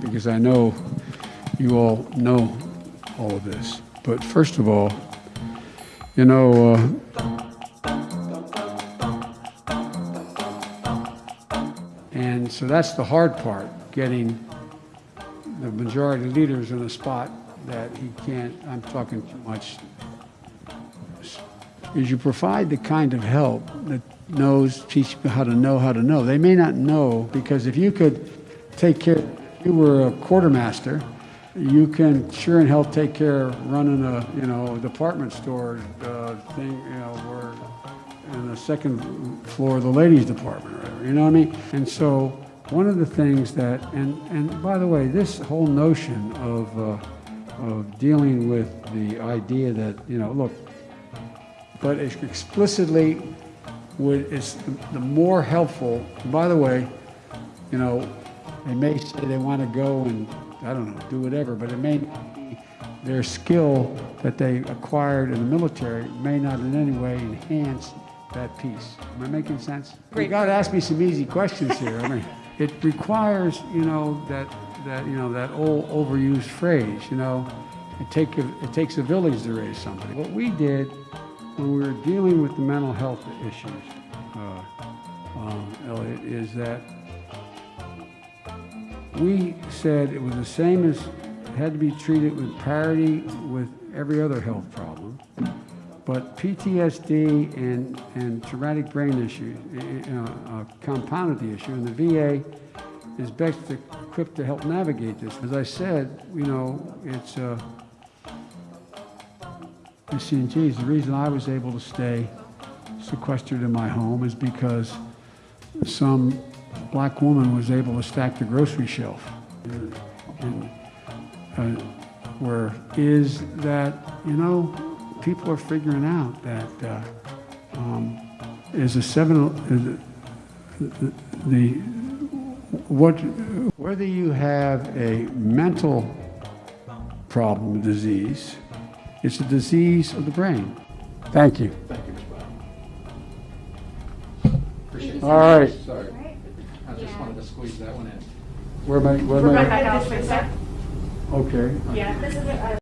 because I know you all know all of this. But first of all, you know, uh, and so that's the hard part, getting the majority leaders in a spot that he can't, I'm talking too much, is you provide the kind of help that knows, teach people how to know how to know. They may not know, because if you could take care, you were a quartermaster, you can sure and hell take care of running a, you know, department store uh, thing, you know, where in the second floor of the ladies department or whatever, you know what I mean? And so one of the things that, and, and by the way, this whole notion of, uh, of dealing with the idea that, you know, look, but explicitly would, it's the- the more helpful, by the way, you know, they may say they want to go and, I don't know, do whatever, but it may not be their skill that they acquired in the military may not in any way enhance that piece. Am I making sense? Great. You got to ask me some easy questions here. I mean, it requires, you know, that, that, you know, that old overused phrase, you know, it take, a- it takes a village to raise somebody. What we did when we were dealing with the mental health issues, uh, um, Elliot, is that we said it was the same as, it had to be treated with parity with every other health problem. But PTSD and, and traumatic brain issues, uh, uh, compounded the issue, and the VA is best equipped to help navigate this. As I said, you know, it's, uh, see, geez, the reason I was able to stay sequestered in my home is because some black woman was able to stack the grocery shelf. And uh, where is that, you know, people are figuring out that uh, um, is a seven, uh, the, the, what, whether you have a mental problem, disease, it's a disease of the brain. Thank you. Thank you, Mr. Brown. Appreciate it. All right. Sorry. I just wanted to squeeze that one in. Where am I, where am I? Rebecca Alfred, sir. Okay. Yeah, this is a